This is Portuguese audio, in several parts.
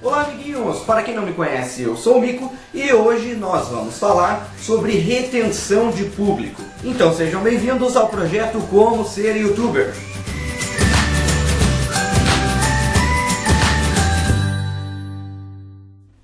Olá amiguinhos, para quem não me conhece, eu sou o Mico e hoje nós vamos falar sobre retenção de público. Então sejam bem-vindos ao projeto Como Ser Youtuber.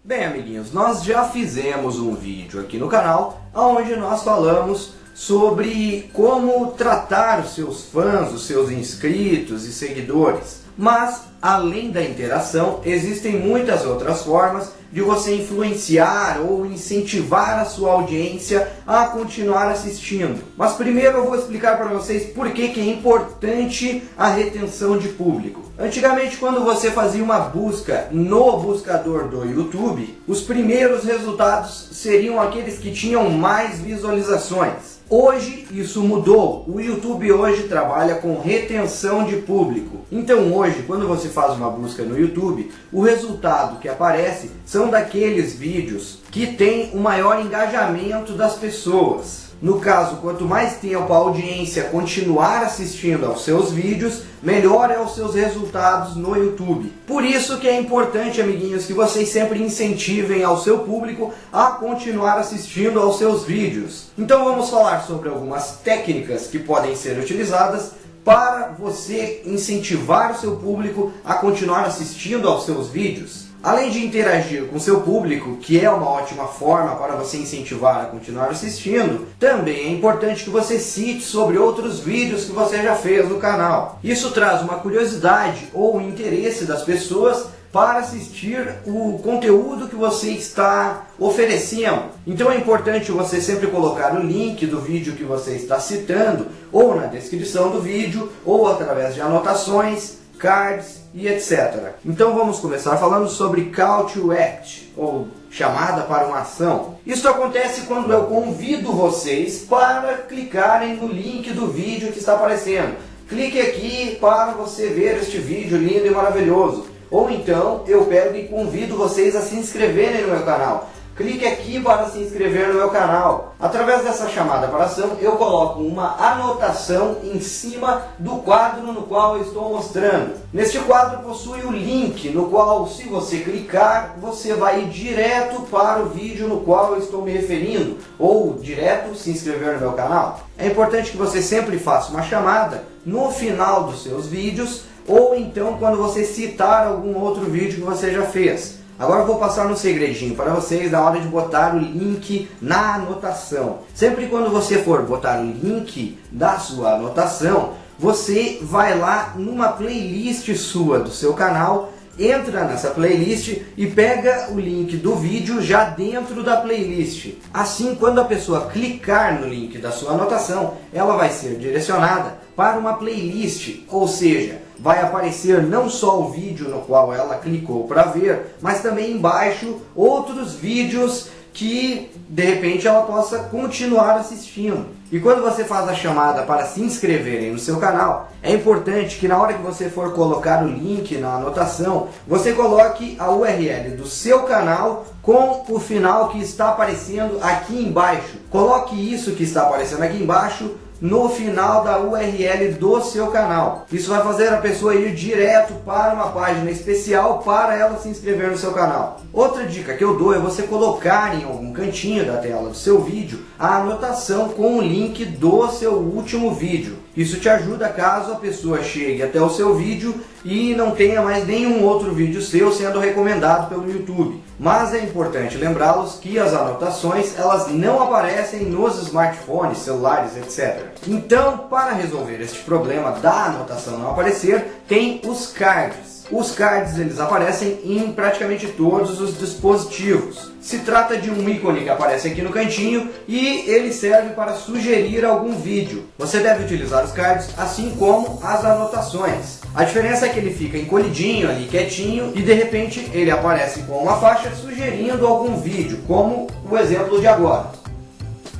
Bem amiguinhos, nós já fizemos um vídeo aqui no canal onde nós falamos sobre como tratar os seus fãs, os seus inscritos e seguidores. Mas, além da interação, existem muitas outras formas de você influenciar ou incentivar a sua audiência a continuar assistindo. Mas primeiro eu vou explicar para vocês por que, que é importante a retenção de público. Antigamente, quando você fazia uma busca no buscador do YouTube, os primeiros resultados seriam aqueles que tinham mais visualizações. Hoje isso mudou. O YouTube hoje trabalha com retenção de público. Então hoje, quando você faz uma busca no YouTube, o resultado que aparece são daqueles vídeos que têm o maior engajamento das pessoas. No caso, quanto mais tempo a audiência continuar assistindo aos seus vídeos, melhor é os seus resultados no YouTube. Por isso que é importante, amiguinhos, que vocês sempre incentivem ao seu público a continuar assistindo aos seus vídeos. Então vamos falar sobre algumas técnicas que podem ser utilizadas para você incentivar o seu público a continuar assistindo aos seus vídeos. Além de interagir com seu público, que é uma ótima forma para você incentivar a continuar assistindo, também é importante que você cite sobre outros vídeos que você já fez no canal. Isso traz uma curiosidade ou interesse das pessoas para assistir o conteúdo que você está oferecendo. Então é importante você sempre colocar o link do vídeo que você está citando, ou na descrição do vídeo, ou através de anotações, cards e etc. Então vamos começar falando sobre Call to Act, ou chamada para uma ação. Isso acontece quando eu convido vocês para clicarem no link do vídeo que está aparecendo. Clique aqui para você ver este vídeo lindo e maravilhoso. Ou então eu pego e convido vocês a se inscreverem no meu canal clique aqui para se inscrever no meu canal. Através dessa chamada para ação, eu coloco uma anotação em cima do quadro no qual eu estou mostrando. Neste quadro possui o link, no qual se você clicar, você vai ir direto para o vídeo no qual eu estou me referindo, ou direto se inscrever no meu canal. É importante que você sempre faça uma chamada no final dos seus vídeos, ou então quando você citar algum outro vídeo que você já fez. Agora eu vou passar um segredinho para vocês na hora de botar o link na anotação. Sempre quando você for botar o link da sua anotação, você vai lá numa playlist sua do seu canal, entra nessa playlist e pega o link do vídeo já dentro da playlist. Assim, quando a pessoa clicar no link da sua anotação, ela vai ser direcionada para uma playlist, ou seja, vai aparecer não só o vídeo no qual ela clicou para ver, mas também embaixo outros vídeos que de repente ela possa continuar assistindo. E quando você faz a chamada para se inscreverem no seu canal, é importante que na hora que você for colocar o link na anotação, você coloque a URL do seu canal com o final que está aparecendo aqui embaixo. Coloque isso que está aparecendo aqui embaixo no final da URL do seu canal. Isso vai fazer a pessoa ir direto para uma página especial para ela se inscrever no seu canal. Outra dica que eu dou é você colocar em algum cantinho da tela do seu vídeo a anotação com o link do seu último vídeo. Isso te ajuda caso a pessoa chegue até o seu vídeo e não tenha mais nenhum outro vídeo seu sendo recomendado pelo YouTube. Mas é importante lembrá-los que as anotações elas não aparecem nos smartphones, celulares, etc. Então, para resolver este problema da anotação não aparecer, tem os cards. Os cards eles aparecem em praticamente todos os dispositivos. Se trata de um ícone que aparece aqui no cantinho e ele serve para sugerir algum vídeo. Você deve utilizar os cards assim como as anotações. A diferença é que ele fica encolhidinho ali, quietinho e de repente ele aparece com uma faixa sugerindo algum vídeo, como o exemplo de agora.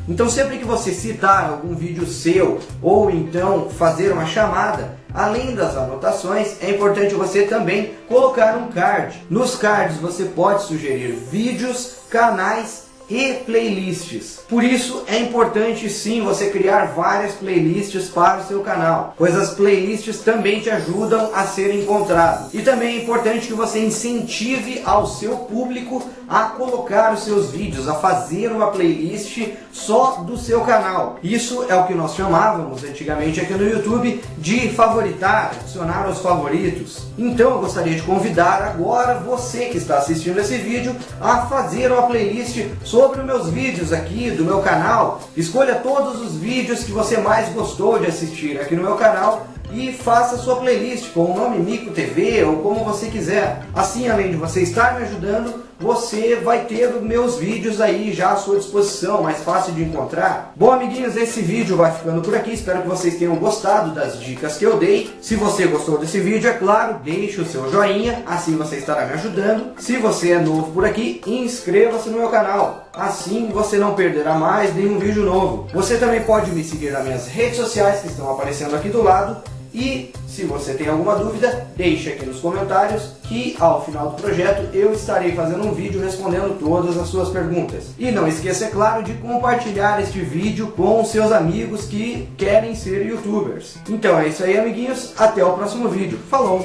Então sempre que você citar algum vídeo seu ou então fazer uma chamada, além das anotações, é importante você também colocar um card. Nos cards você pode sugerir vídeos, canais e playlists. Por isso é importante sim você criar várias playlists para o seu canal, pois as playlists também te ajudam a ser encontrado. E também é importante que você incentive ao seu público a colocar os seus vídeos, a fazer uma playlist só do seu canal. Isso é o que nós chamávamos antigamente aqui no YouTube de favoritar, adicionar aos favoritos. Então eu gostaria de convidar agora você que está assistindo esse vídeo a fazer uma playlist sobre os meus vídeos aqui do meu canal. Escolha todos os vídeos que você mais gostou de assistir aqui no meu canal e faça sua playlist com o nome Mico TV ou como você quiser. Assim, além de você estar me ajudando, você vai ter meus vídeos aí já à sua disposição, mais fácil de encontrar. Bom, amiguinhos, esse vídeo vai ficando por aqui. Espero que vocês tenham gostado das dicas que eu dei. Se você gostou desse vídeo, é claro, deixe o seu joinha, assim você estará me ajudando. Se você é novo por aqui, inscreva-se no meu canal. Assim você não perderá mais nenhum vídeo novo. Você também pode me seguir nas minhas redes sociais que estão aparecendo aqui do lado e se você tem alguma dúvida, deixe aqui nos comentários que ao final do projeto eu estarei fazendo um vídeo respondendo todas as suas perguntas. E não esqueça, é claro, de compartilhar este vídeo com seus amigos que querem ser youtubers. Então é isso aí, amiguinhos. Até o próximo vídeo. Falou!